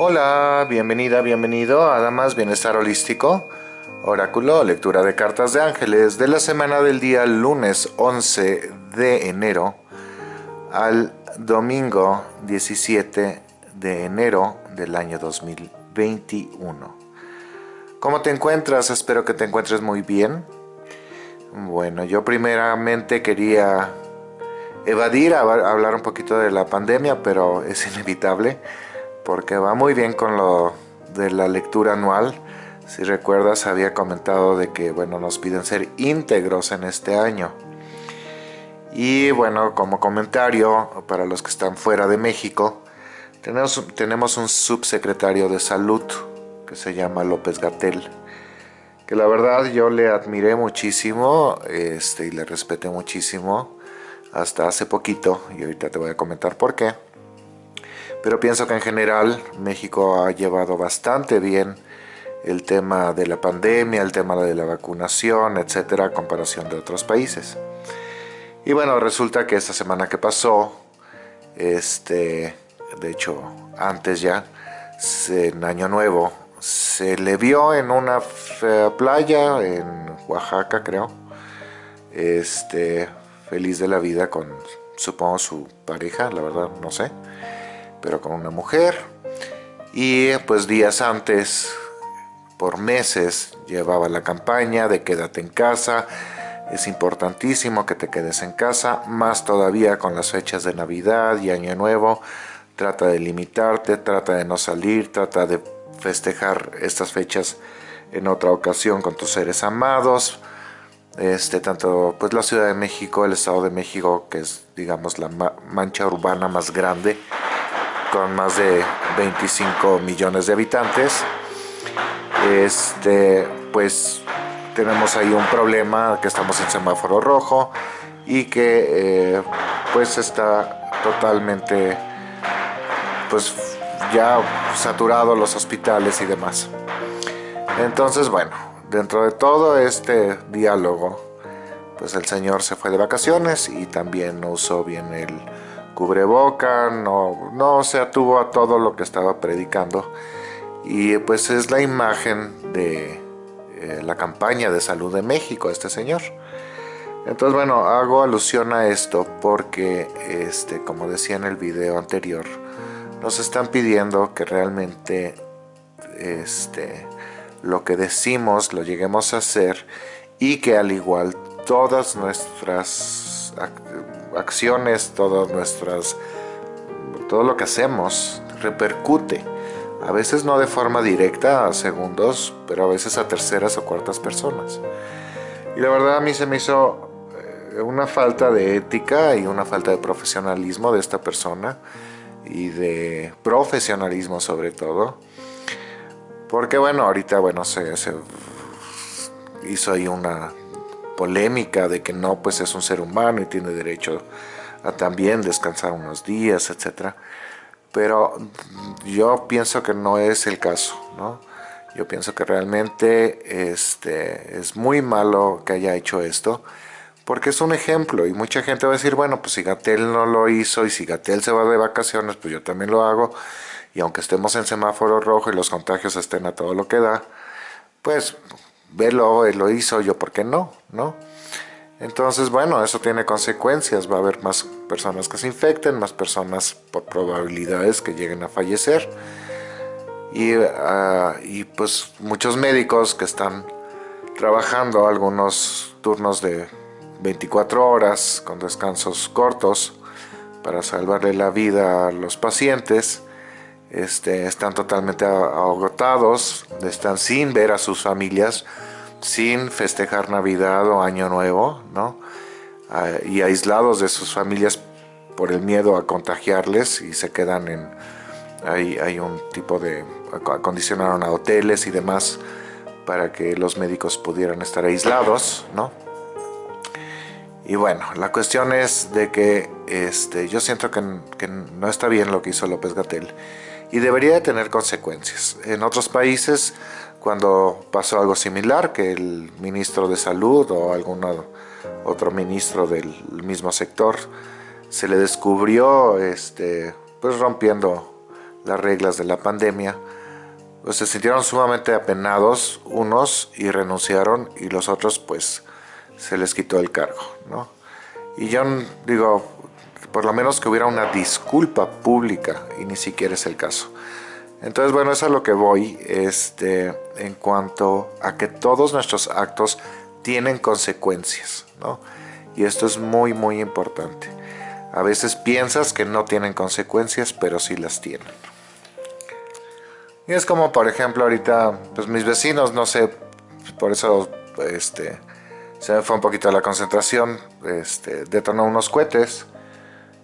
Hola, bienvenida, bienvenido a Damas Bienestar Holístico, Oráculo, lectura de cartas de ángeles de la semana del día lunes 11 de enero al domingo 17 de enero del año 2021. ¿Cómo te encuentras? Espero que te encuentres muy bien. Bueno, yo primeramente quería evadir, hablar un poquito de la pandemia, pero es inevitable porque va muy bien con lo de la lectura anual. Si recuerdas, había comentado de que bueno, nos piden ser íntegros en este año. Y bueno, como comentario, para los que están fuera de México, tenemos, tenemos un subsecretario de salud que se llama López Gatel que la verdad yo le admiré muchísimo este, y le respeté muchísimo hasta hace poquito y ahorita te voy a comentar por qué. Pero pienso que en general México ha llevado bastante bien el tema de la pandemia, el tema de la vacunación, etcétera, a comparación de otros países. Y bueno, resulta que esta semana que pasó, este, de hecho antes ya, en Año Nuevo, se le vio en una playa en Oaxaca, creo. Este, feliz de la vida con, supongo, su pareja, la verdad, no sé. Pero con una mujer. Y pues días antes, por meses, llevaba la campaña de quédate en casa. Es importantísimo que te quedes en casa, más todavía con las fechas de Navidad y Año Nuevo. Trata de limitarte, trata de no salir, trata de festejar estas fechas en otra ocasión con tus seres amados. Este, tanto pues la Ciudad de México, el Estado de México, que es digamos la mancha urbana más grande, con más de 25 millones de habitantes. Este, pues tenemos ahí un problema que estamos en semáforo rojo y que eh, pues está totalmente pues ya saturado los hospitales y demás. Entonces, bueno, dentro de todo este diálogo, pues el señor se fue de vacaciones y también no usó bien el cubreboca, no, no se atuvo a todo lo que estaba predicando. Y pues es la imagen de eh, la campaña de salud de México, este señor. Entonces, bueno, hago alusión a esto porque, este, como decía en el video anterior, nos están pidiendo que realmente este, lo que decimos lo lleguemos a hacer y que al igual todas nuestras acciones, todas nuestras, todo lo que hacemos repercute. A veces no de forma directa a segundos, pero a veces a terceras o cuartas personas. Y la verdad a mí se me hizo eh, una falta de ética y una falta de profesionalismo de esta persona y de profesionalismo sobre todo. Porque bueno, ahorita bueno, se, hizo ahí una polémica de que no, pues es un ser humano y tiene derecho a también descansar unos días, etc. Pero yo pienso que no es el caso, ¿no? Yo pienso que realmente este, es muy malo que haya hecho esto porque es un ejemplo y mucha gente va a decir, bueno, pues si Gatel no lo hizo y si Gatel se va de vacaciones, pues yo también lo hago y aunque estemos en semáforo rojo y los contagios estén a todo lo que da, pues velo, él lo hizo, yo por qué no, ¿no? Entonces, bueno, eso tiene consecuencias, va a haber más personas que se infecten, más personas por probabilidades que lleguen a fallecer y, ah, y pues muchos médicos que están trabajando algunos turnos de 24 horas con descansos cortos para salvarle la vida a los pacientes. Este, están totalmente agotados, están sin ver a sus familias, sin festejar Navidad o Año Nuevo, ¿no? Ah, y aislados de sus familias por el miedo a contagiarles y se quedan en... Hay, hay un tipo de... acondicionaron a hoteles y demás para que los médicos pudieran estar aislados, ¿no? Y bueno, la cuestión es de que este, yo siento que, no está bien lo que hizo López Gatel y debería de tener consecuencias. En otros países, cuando pasó algo similar, que el ministro de salud o algún otro ministro del mismo sector se le descubrió este, pues rompiendo las reglas de la pandemia, pues se sintieron sumamente apenados unos y renunciaron y los otros pues se les quitó el cargo, ¿no? Y yo digo, por lo menos que hubiera una disculpa pública y ni siquiera es el caso. Entonces, bueno, eso es a lo que voy este, en cuanto a que todos nuestros actos tienen consecuencias, ¿no? Y esto es muy, muy importante. A veces piensas que no tienen consecuencias, pero sí las tienen. Y es como, por ejemplo, ahorita, pues mis vecinos, no sé, por eso este, se me fue un poquito la concentración, este, detonó unos cohetes,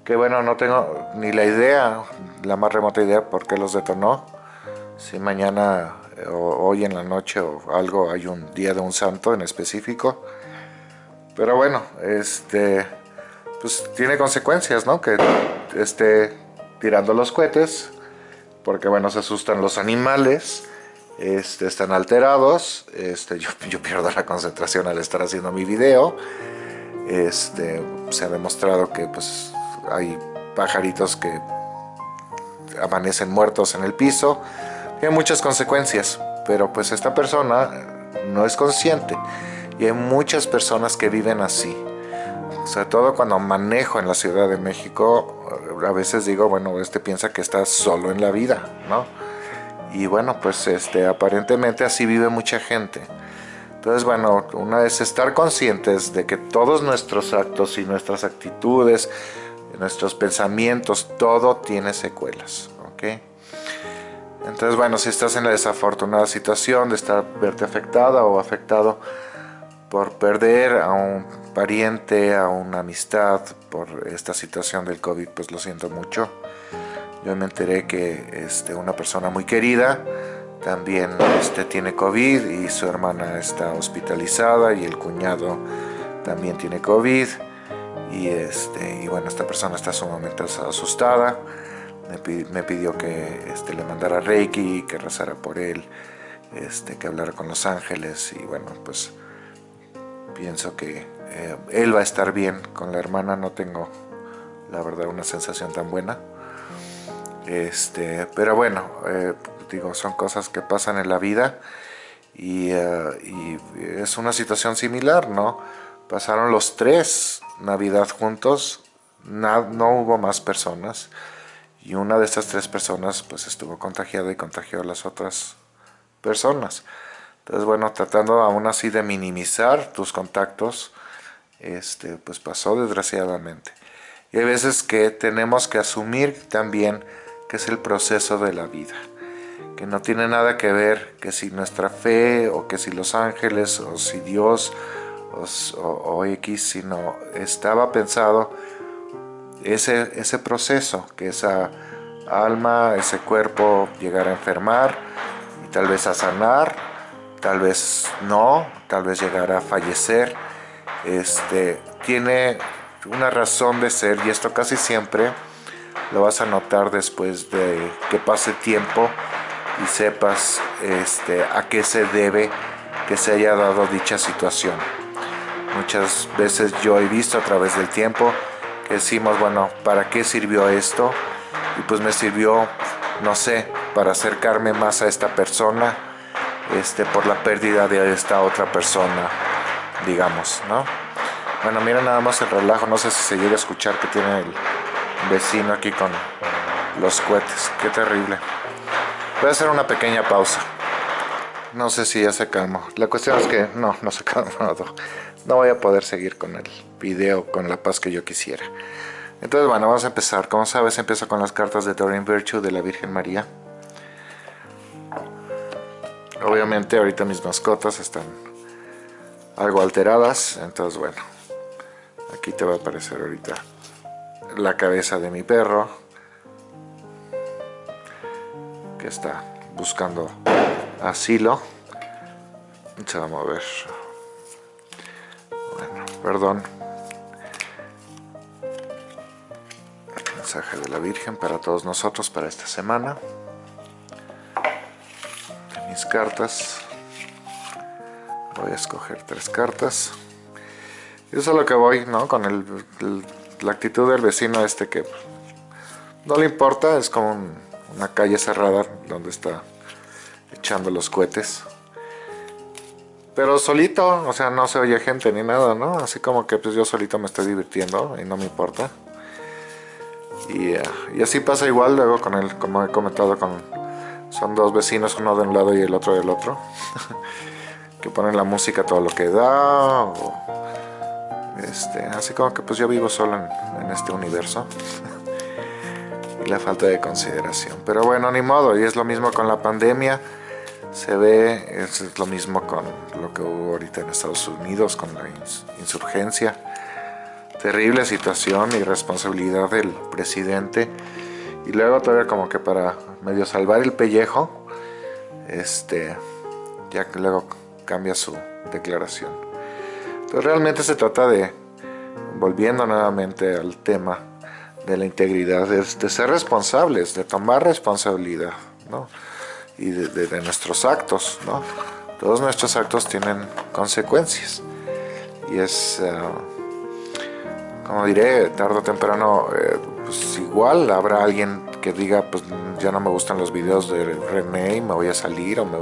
que bueno, no tengo ni la idea, la más remota idea por qué los detonó. Si mañana o hoy en la noche o algo hay un día de un santo en específico. Pero bueno, este, pues tiene consecuencias, ¿no? Que esté tirando los cohetes, porque bueno, se asustan los animales, este, están alterados, este, yo, yo pierdo la concentración al estar haciendo mi video. Este, se ha demostrado que pues hay pajaritos que amanecen muertos en el piso, tiene muchas consecuencias, pero pues esta persona no es consciente y hay muchas personas que viven así. Sobre todo cuando manejo en la Ciudad de México, a veces digo, bueno, este piensa que está solo en la vida, ¿no? Y bueno, pues este, aparentemente así vive mucha gente. Entonces, bueno, una vez estar conscientes de que todos nuestros actos y nuestras actitudes, nuestros pensamientos, todo tiene secuelas, ¿ok? Entonces, bueno, si estás en la desafortunada situación de estar verte afectada o afectado por perder a un pariente, a una amistad, por esta situación del COVID, pues lo siento mucho. Yo me enteré que este, una persona muy querida también este, tiene COVID y su hermana está hospitalizada y el cuñado también tiene COVID y, este, y bueno, esta persona está sumamente asustada. Me, pidió que este, le mandara Reiki, que rezara por él, este, que hablara con los ángeles y bueno, pues pienso que eh, él va a estar bien. Con la hermana no tengo, la verdad, una sensación tan buena. Este, pero bueno, eh, digo, son cosas que pasan en la vida y, eh, y es una situación similar, ¿no? Pasaron los tres Navidad juntos, no, hubo más personas y una de estas tres personas pues estuvo contagiada y contagió a las otras personas. Entonces bueno, tratando aún así de minimizar tus contactos, este, pues pasó desgraciadamente. Y hay veces que tenemos que asumir también que es el proceso de la vida, que no tiene nada que ver que si nuestra fe o que si los ángeles o si Dios o, X, sino estaba pensado ese, ese proceso, que esa alma, ese cuerpo llegara a enfermar y tal vez a sanar, tal vez no, tal vez llegara a fallecer. Este, tiene una razón de ser y esto casi siempre lo vas a notar después de que pase tiempo y sepas este, a qué se debe que se haya dado dicha situación. Muchas veces yo he visto a través del tiempo que decimos, bueno, ¿para qué sirvió esto? Y pues me sirvió, no sé, para acercarme más a esta persona, este, por la pérdida de esta otra persona, digamos, ¿no? Bueno, mira nada más el relajo, no sé si se llega a escuchar que tiene el vecino aquí con los cohetes, qué terrible. Voy a hacer una pequeña pausa. No sé si ya se calmó. La cuestión es que no, no se calmó no voy a poder seguir con el video con la paz que yo quisiera. Entonces bueno, vamos a empezar. Como sabes, empiezo con las cartas de Doreen Virtue de la Virgen María. Obviamente ahorita mis mascotas están algo alteradas, entonces bueno, aquí te va a aparecer ahorita la cabeza de mi perro que está buscando asilo. Se va a mover perdón. mensaje de la Virgen para todos nosotros para esta semana. mis cartas. Voy a escoger tres cartas. Eso es lo que voy, ¿no? Con el, la actitud del vecino este que no le importa, es como una calle cerrada donde está echando los cohetes. Pero solito, o sea, no se oye gente ni nada, ¿no? Así como que pues yo solito me estoy divirtiendo y no me importa. Y, eh, y así pasa igual luego con el, como he comentado, con son dos vecinos, uno de un lado y el otro del otro. que ponen la música todo lo que da. este, así como que pues yo vivo solo en, en este universo. y la falta de consideración. Pero bueno, ni modo, y es lo mismo con la pandemia se ve, es lo mismo con lo que hubo ahorita en Estados Unidos, con la insurgencia. Terrible situación y responsabilidad del presidente. Y luego todavía como que para medio salvar el pellejo, este, ya que luego cambia su declaración. Entonces realmente se trata de, volviendo nuevamente al tema de la integridad, de, de ser responsables, de tomar responsabilidad, ¿no? Y de, nuestros actos, ¿no? Todos nuestros actos tienen consecuencias y es, eh, como diré, tarde o temprano, eh, pues igual habrá alguien que diga, pues ya no me gustan los videos de René y me voy a salir o me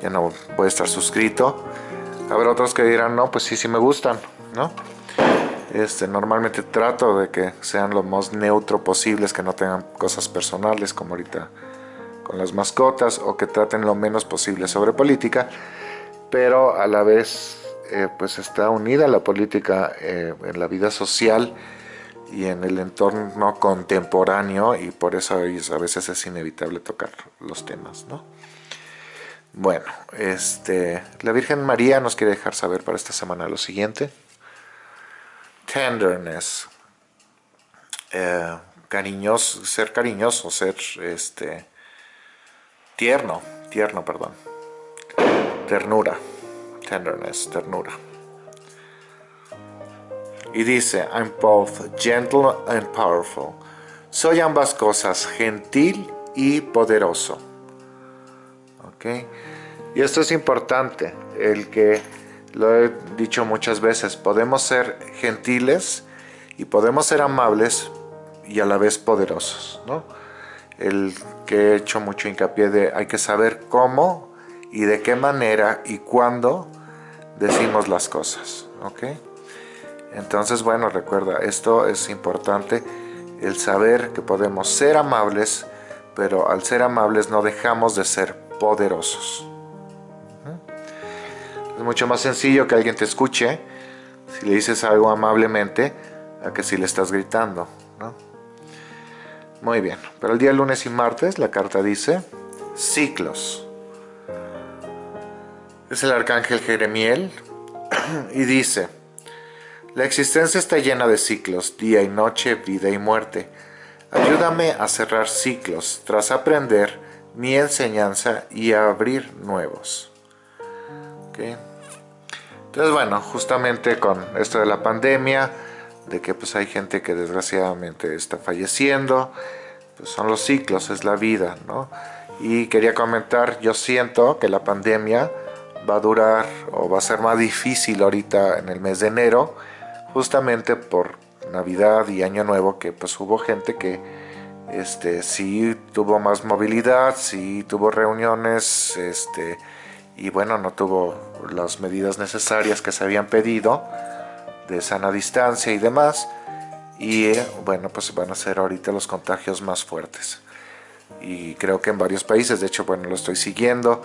ya no voy a estar suscrito. Habrá otros que dirán, no, pues sí, sí me gustan, ¿no? Este, normalmente trato de que sean lo más neutro posibles, que no tengan cosas personales, como ahorita con las mascotas o que traten lo menos posible sobre política, pero a la vez eh, pues está unida la política eh, en la vida social y en el entorno contemporáneo y por eso a veces es inevitable tocar los temas, ¿no? Bueno, este, la Virgen María nos quiere dejar saber para esta semana lo siguiente. Tenderness. Eh, ser cariñoso, ser este, tierno, tierno, perdón. Ternura, tenderness, ternura. Y dice, I'm both gentle and powerful. Soy ambas cosas, gentil y poderoso. ¿Ok? Y esto es importante, el que lo he dicho muchas veces, podemos ser gentiles y podemos ser amables y a la vez poderosos, ¿no? El que he hecho mucho hincapié de hay que saber cómo y de qué manera y cuándo decimos las cosas, ¿ok? Entonces, bueno, recuerda, esto es importante, el saber que podemos ser amables, pero al ser amables no dejamos de ser poderosos. Es mucho más sencillo que alguien te escuche si le dices algo amablemente a que si le estás gritando. Muy bien, pero el día lunes y martes la carta dice ciclos. Es el arcángel Jeremiel y dice, la existencia está llena de ciclos, día y noche, vida y muerte. Ayúdame a cerrar ciclos tras aprender mi enseñanza y a abrir nuevos. Entonces, bueno, justamente con esto de la pandemia, de que pues hay gente que desgraciadamente está falleciendo, pues son los ciclos, es la vida, ¿no? Y quería comentar, yo siento que la pandemia va a durar o va a ser más difícil ahorita en el mes de enero, justamente por Navidad y Año Nuevo, que pues hubo gente que este, sí tuvo más movilidad, sí tuvo reuniones, este, y bueno, no tuvo las medidas necesarias que se habían pedido, de sana distancia y demás. Y eh, bueno, pues van a ser ahorita los contagios más fuertes. Y creo que en varios países, de hecho, bueno, lo estoy siguiendo.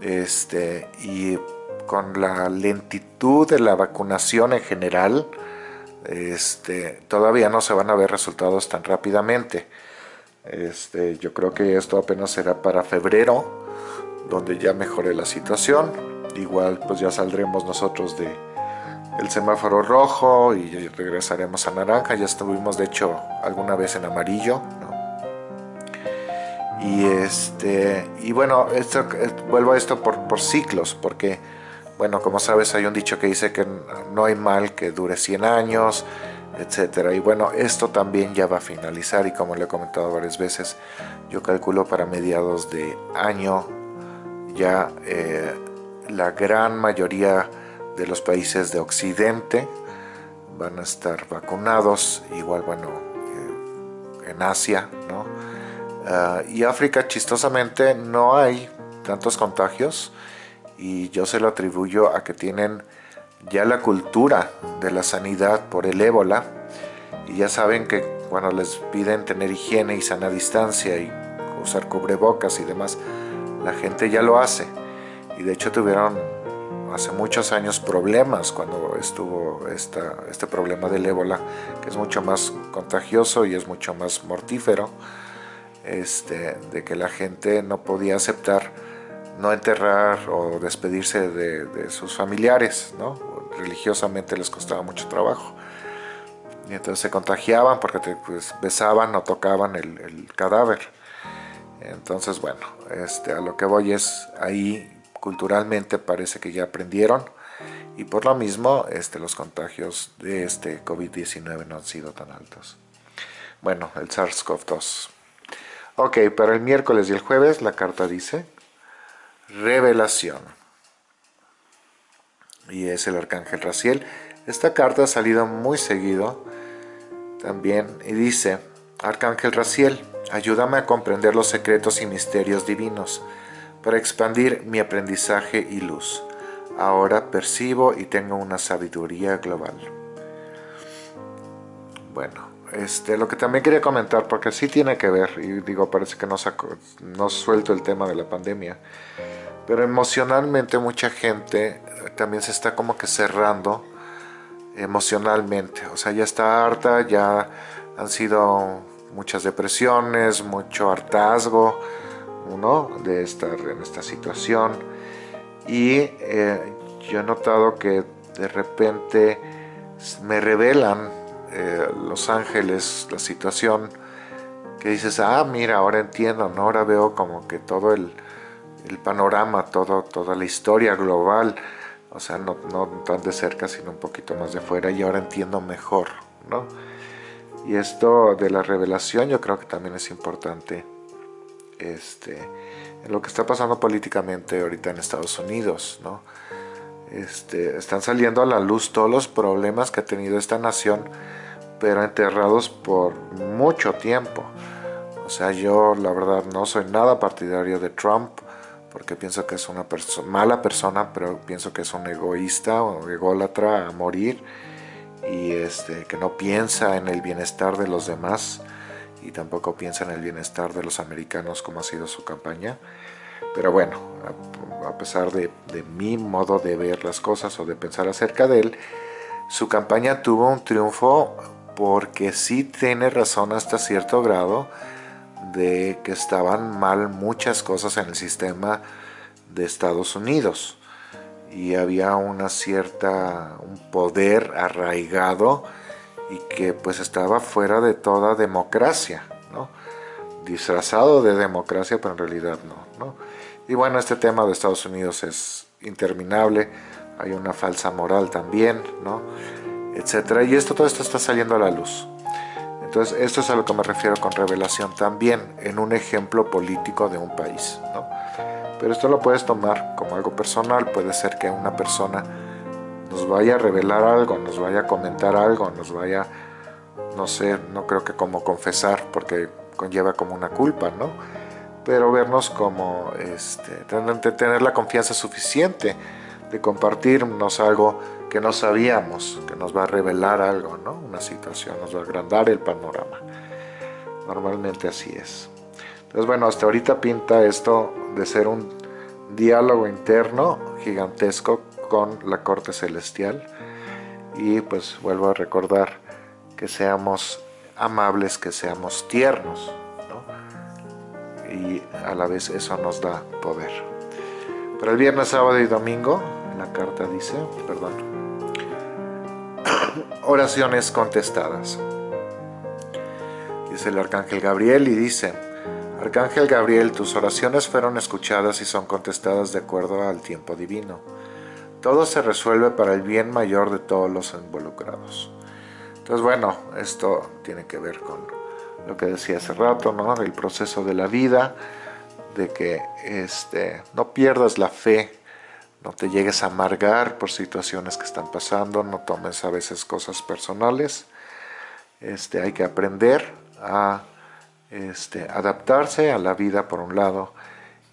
Este, y con la lentitud de la vacunación en general, este, todavía no se van a ver resultados tan rápidamente. Este, yo creo que esto apenas será para febrero, donde ya mejore la situación. Igual pues ya saldremos nosotros de, el semáforo rojo y regresaremos a naranja. Ya estuvimos de hecho alguna vez en amarillo. Y, este, y bueno, esto, eh, vuelvo a esto por, por ciclos, porque bueno, como sabes hay un dicho que dice que no hay mal que dure 100 años, etcétera. Y bueno, esto también ya va a finalizar y como le he comentado varias veces, yo calculo para mediados de año ya eh, la gran mayoría de los países de Occidente van a estar vacunados, igual bueno, eh, en Asia, ¿no? Ah, y África, chistosamente, no hay tantos contagios y yo se lo atribuyo a que tienen ya la cultura de la sanidad por el ébola y ya saben que cuando les piden tener higiene y sana distancia y usar cubrebocas y demás, la gente ya lo hace y de hecho tuvieron hace muchos años problemas cuando estuvo esta, este problema del ébola que es mucho más contagioso y es mucho más mortífero este, de que la gente no podía aceptar no enterrar o despedirse de, sus familiares, ¿no? religiosamente les costaba mucho trabajo. Y entonces se contagiaban porque pues, besaban o tocaban el, cadáver. Entonces, bueno, este, a lo que voy es, ahí culturalmente parece que ya aprendieron y por lo mismo este, los contagios de este COVID-19 no han sido tan altos. Bueno, el SARS-CoV-2. Ok, para el miércoles y el jueves la carta dice revelación. Y es el arcángel Raciel. Esta carta ha salido muy seguido también y dice, Arcángel Raciel, ayúdame a comprender los secretos y misterios divinos para expandir mi aprendizaje y luz. Ahora percibo y tengo una sabiduría global. Bueno, este, lo que también quería comentar, porque sí tiene que ver, y digo, parece que no, saco, no suelto el tema de la pandemia, pero emocionalmente mucha gente también se está como que cerrando emocionalmente, o sea, ya está harta, ya han sido muchas depresiones, mucho hartazgo, ¿no? De estar en esta situación, y eh, yo he notado que de repente me revelan eh, Los Ángeles, la situación, que dices, ah, mira, ahora entiendo, ¿no? ahora veo como que todo el, panorama, todo, toda la historia global, o sea, no, tan de cerca, sino un poquito más de fuera, y ahora entiendo mejor, ¿no? Y esto de la revelación yo creo que también es importante este, lo que está pasando políticamente ahorita en Estados Unidos, ¿no? Este, están saliendo a la luz todos los problemas que ha tenido esta nación pero enterrados por mucho tiempo. O sea, yo la verdad no soy nada partidario de Trump, porque pienso que es una mala persona, pero pienso que es un egoísta o ególatra a morir, y este, que no piensa en el bienestar de los demás, y tampoco piensa en el bienestar de los americanos como ha sido su campaña. Pero bueno, a, pesar de, de mi modo de ver las cosas o de pensar acerca de él, su campaña tuvo un triunfo porque sí tiene razón hasta cierto grado de que estaban mal muchas cosas en el sistema de Estados Unidos y había una cierta un poder arraigado y que pues estaba fuera de toda democracia ¿no? disfrazado de democracia pero en realidad no, no y bueno este tema de Estados Unidos es interminable hay una falsa moral también ¿no? etcétera. Y esto, todo esto está saliendo a la luz. Entonces, esto es a lo que me refiero con revelación también, en un ejemplo político de un país. ¿no? Pero esto lo puedes tomar como algo personal, puede ser que una persona nos vaya a revelar algo, nos vaya a comentar algo, nos vaya, no sé, no creo que como confesar, porque conlleva como una culpa, ¿no? Pero vernos como, este, tener la confianza suficiente de compartirnos algo que no sabíamos, que nos va a revelar algo, ¿no? Una situación, nos va a agrandar el panorama. Normalmente así es. Entonces, bueno, hasta ahorita pinta esto de ser un diálogo interno gigantesco con la corte celestial. Y pues vuelvo a recordar que seamos amables, que seamos tiernos, ¿no? Y a la vez eso nos da poder. Para el viernes, sábado y domingo, la carta dice, perdón, oraciones contestadas. Dice el Arcángel Gabriel y dice, Arcángel Gabriel, tus oraciones fueron escuchadas y son contestadas de acuerdo al tiempo divino. Todo se resuelve para el bien mayor de todos los involucrados. Entonces, bueno, esto tiene que ver con lo que decía hace rato, ¿no? El proceso de la vida, de que este, no pierdas la fe no te llegues a amargar por situaciones que están pasando, no tomes a veces cosas personales. Este, hay que aprender a este, adaptarse a la vida por un lado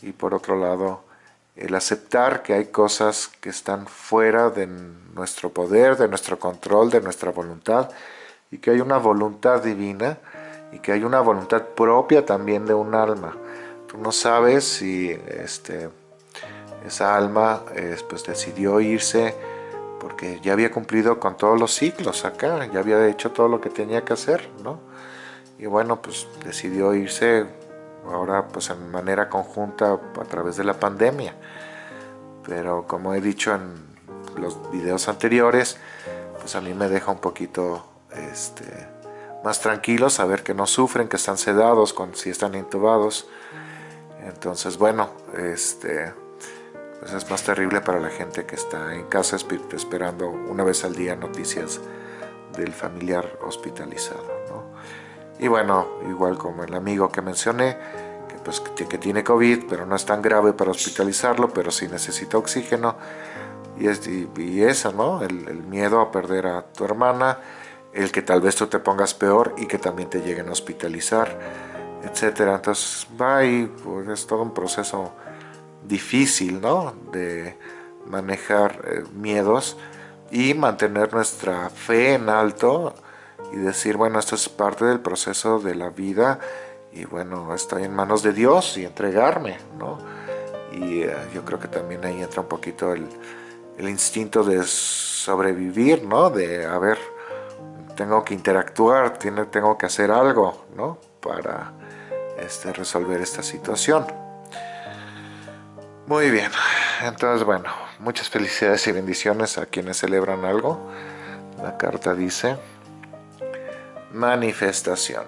y por otro lado el aceptar que hay cosas que están fuera de nuestro poder, de nuestro control, de nuestra voluntad y que hay una voluntad divina y que hay una voluntad propia también de un alma. Tú no sabes si este, esa alma pues decidió irse porque ya había cumplido con todos los ciclos acá, ya había hecho todo lo que tenía que hacer, ¿no? Y bueno, pues decidió irse ahora pues en manera conjunta a través de la pandemia. Pero como he dicho en los videos anteriores, pues a mí me deja un poquito este, más tranquilo saber que no sufren, que están sedados, si están intubados. Entonces, bueno, este, pues es más terrible para la gente que está en casa esperando una vez al día noticias del familiar hospitalizado. Y bueno, igual como el amigo que mencioné, que, pues, que tiene COVID, pero no es tan grave para hospitalizarlo, pero sí necesita oxígeno. Y, es, y, eso, ¿no? El, el, miedo a perder a tu hermana, el que tal vez tú te pongas peor y que también te lleguen a hospitalizar, etcétera. Entonces va y pues, es todo un proceso difícil, ¿no? De manejar eh, miedos y mantener nuestra fe en alto y decir, bueno, esto es parte del proceso de la vida y bueno, estoy en manos de Dios y entregarme, ¿no? Y eh, yo creo que también ahí entra un poquito el, instinto de sobrevivir, ¿no? De, a ver, tengo que interactuar, tiene, tengo que hacer algo, ¿no? Para este, resolver esta situación. Muy bien, entonces bueno, muchas felicidades y bendiciones a quienes celebran algo. La carta dice, manifestación.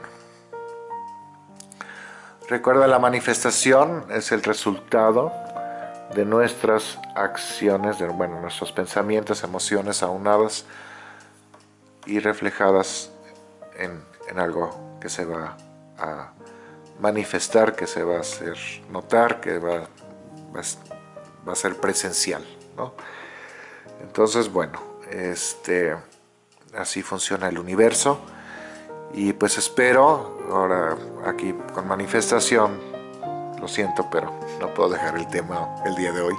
Recuerda, la manifestación es el resultado de nuestras acciones, de bueno, nuestros pensamientos, emociones aunadas y reflejadas en, algo que se va a manifestar, que se va a hacer notar, que va, va, a ser presencial. Entonces, bueno, este, así funciona el universo y pues espero, ahora aquí con manifestación, lo siento, pero no puedo dejar el tema el día de hoy.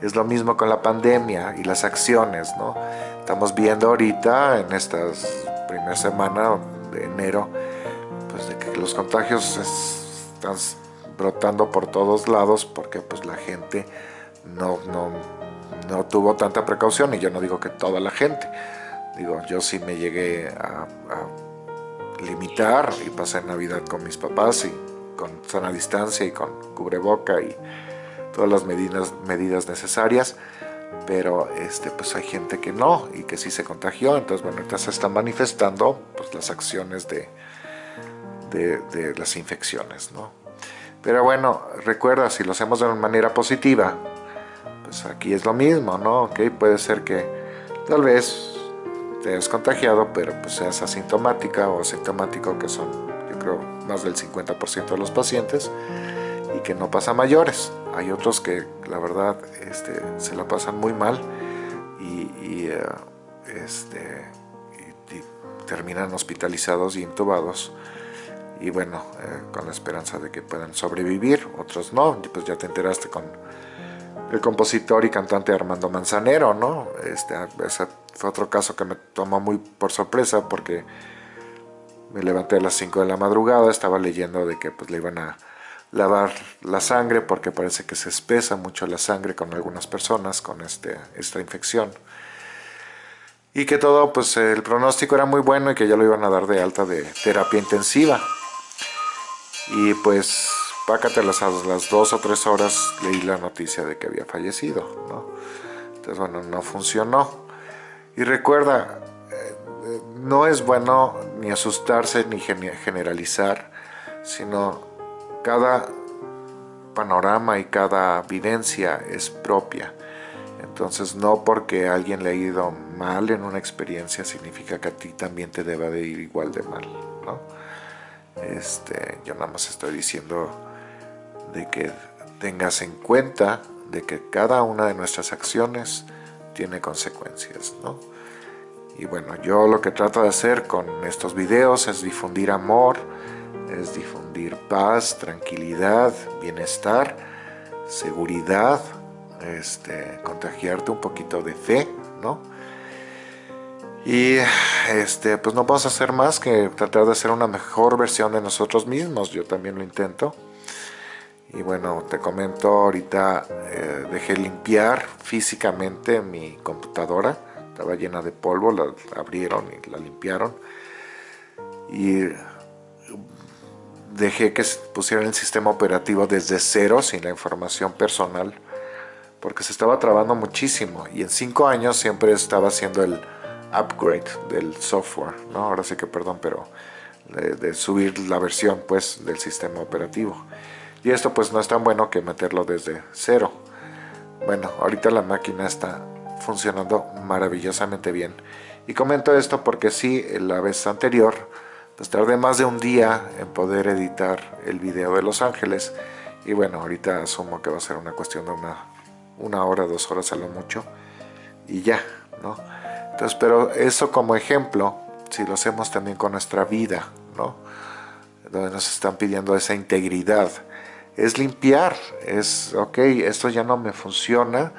Es lo mismo con la pandemia y las acciones, ¿no? Estamos viendo ahorita en estas primera semana de enero, pues de que los contagios están brotando por todos lados porque pues la gente no, no, no tuvo tanta precaución y yo no digo que toda la gente. Digo, yo sí me llegué a limitar y pasar Navidad con mis papás y con sana distancia y con cubreboca y todas las medidas, medidas necesarias pero este, pues hay gente que no y que sí se contagió, entonces bueno, ahorita se están manifestando pues, las acciones de, de, las infecciones, ¿no? Pero bueno, recuerda, si lo hacemos de una manera positiva, pues aquí es lo mismo, ¿no? Ok, puede ser que tal vez te has contagiado, pero pues seas asintomática o asintomático, que son, yo creo, más del 50% de los pacientes, y que no pasa mayores. Hay otros que, la verdad, este, se la pasan muy mal y, eh, este, terminan hospitalizados y intubados y bueno, eh, con la esperanza de que puedan sobrevivir, otros no, pues ya te enteraste con el compositor y cantante Armando Manzanero, ¿no? Este, ese fue otro caso que me tomó muy por sorpresa porque me levanté a las 5 de la madrugada, estaba leyendo de que pues le iban a lavar la sangre porque parece que se espesa mucho la sangre con algunas personas con este, esta infección y que todo pues el pronóstico era muy bueno y que ya lo iban a dar de alta de terapia intensiva y pues pácatelas a las dos o tres horas leí la noticia de que había fallecido, ¿no? Entonces, bueno, no funcionó. Y recuerda, eh, no es bueno ni asustarse ni generalizar, sino cada panorama y cada vivencia es propia. Entonces no porque alguien le ha ido mal en una experiencia significa que a ti también te deba de ir igual de mal, ¿no? Este, yo nada más estoy diciendo de que tengas en cuenta de que cada una de nuestras acciones tiene consecuencias, ¿no? Y bueno, yo lo que trato de hacer con estos videos es difundir amor, es difundir paz, tranquilidad, bienestar, seguridad, este, contagiarte un poquito de fe, ¿no? Y este, pues no vamos a hacer más que tratar de hacer una mejor versión de nosotros mismos. Yo también lo intento. Y bueno, te comento, ahorita eh, dejé limpiar físicamente mi computadora. Estaba llena de polvo, la abrieron y la limpiaron. Y dejé que pusieran el sistema operativo desde cero, sin la información personal, porque se estaba trabando muchísimo. Y en cinco años siempre estaba haciendo el upgrade del software, ¿no? Ahora sí que perdón, pero de, subir la versión pues del sistema operativo. Y esto pues no es tan bueno que meterlo desde cero. Bueno, ahorita la máquina está funcionando maravillosamente bien. Y comento esto porque sí, la vez anterior, pues tardé más de un día en poder editar el video de Los Ángeles. Y bueno, ahorita asumo que va a ser una cuestión de una, una hora, dos horas a lo mucho. Y ya, ¿no? Entonces, pero eso como ejemplo, si lo hacemos también con nuestra vida, ¿no? Donde nos están pidiendo esa integridad, es limpiar, es, ok, esto ya no me funciona,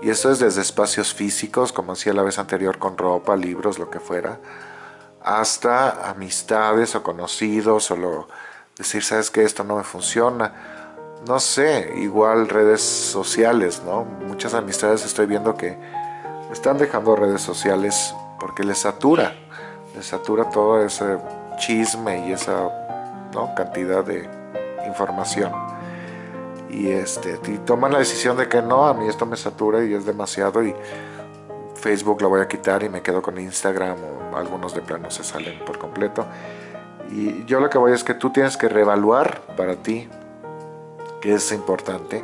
y esto es desde espacios físicos, como hacía la vez anterior con ropa, libros, lo que fuera, hasta amistades o conocidos, o decir, sabes que esto no me funciona, no sé, igual redes sociales, ¿no? Muchas amistades estoy viendo que están dejando redes sociales porque les satura, les satura todo ese chisme y esa cantidad de información. Y, este, toman la decisión de que no, a mí esto me satura y es demasiado y Facebook lo voy a quitar y me quedo con Instagram o algunos de plano se salen por completo. Y yo lo que voy es que tú tienes que reevaluar para ti, que es importante,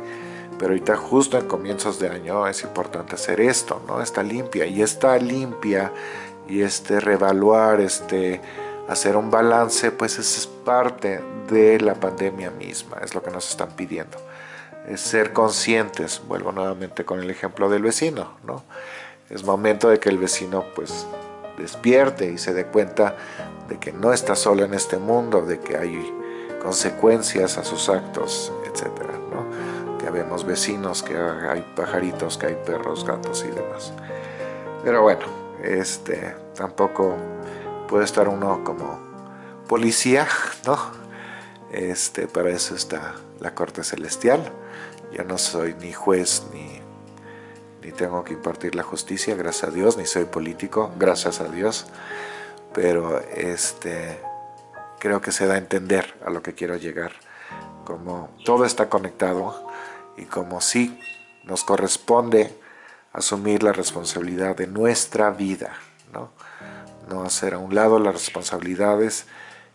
pero ahorita justo en comienzos de año es importante hacer esto, ¿no? Está limpia y está limpia y este revaluar, este hacer un balance, pues es parte de la pandemia misma, es lo que nos están pidiendo. Es ser conscientes, vuelvo nuevamente con el ejemplo del vecino, ¿no? Es momento de que el vecino pues despierte y se dé cuenta de que no está solo en este mundo, de que hay consecuencias a sus actos, etcétera, ¿no? que vemos vecinos, que hay pajaritos, que hay perros, gatos y demás. Pero bueno, este, tampoco puede estar uno como policía, ¿no? Este, para eso está la corte celestial. Yo no soy ni juez ni, ni tengo que impartir la justicia, gracias a Dios, ni soy político, gracias a Dios. Pero este, creo que se da a entender a lo que quiero llegar. Como todo está conectado, y como si nos corresponde asumir la responsabilidad de nuestra vida, ¿no? No hacer a un lado las responsabilidades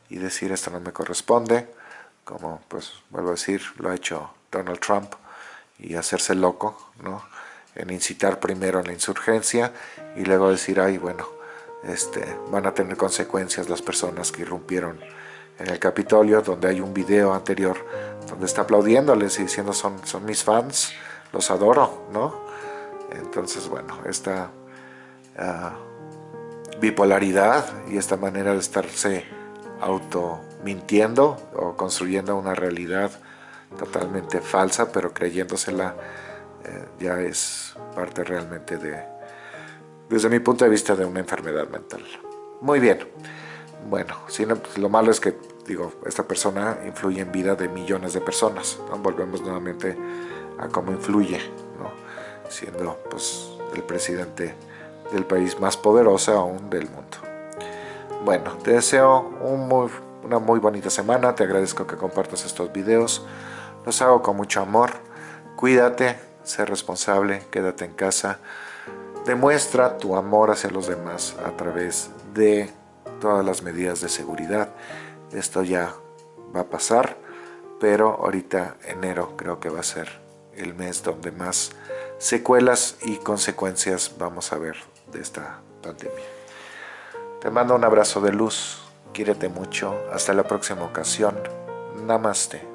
y decir esto no me corresponde, como pues vuelvo a decir, lo ha hecho Donald Trump y hacerse loco, ¿no? En incitar primero en la insurgencia y luego decir, ay, bueno, este, van a tener consecuencias las personas que irrumpieron en el Capitolio, donde hay un video anterior donde está aplaudiéndoles y diciendo son, son mis fans, los adoro, ¿no? Entonces, bueno, esta ah, bipolaridad y esta manera de estarse auto mintiendo o construyendo una realidad totalmente falsa, pero creyéndosela eh, ya es parte realmente de, desde mi punto de vista, de una enfermedad mental. Muy bien. Bueno, si pues, lo malo es que digo, esta persona influye en vida de millones de personas. Volvemos nuevamente a cómo influye, siendo pues, el presidente del país más poderoso aún del mundo. Bueno, te deseo una muy bonita semana, te agradezco que compartas estos videos, los hago con mucho amor, cuídate, sé responsable, quédate en casa, demuestra tu amor hacia los demás a través de todas las medidas de seguridad. Esto ya va a pasar, pero ahorita enero creo que va a ser el mes donde más secuelas y consecuencias vamos a ver de esta pandemia. Te mando un abrazo de luz, quírete mucho, hasta la próxima ocasión, namaste.